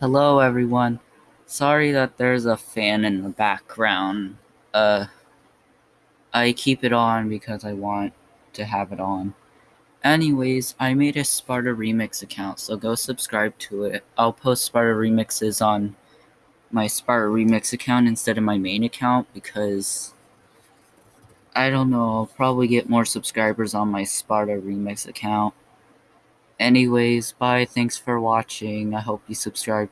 Hello, everyone. Sorry that there's a fan in the background. Uh, I keep it on because I want to have it on. Anyways, I made a Sparta Remix account, so go subscribe to it. I'll post Sparta Remixes on my Sparta Remix account instead of my main account because I don't know, I'll probably get more subscribers on my Sparta Remix account. Anyways, bye. Thanks for watching. I hope you subscribe.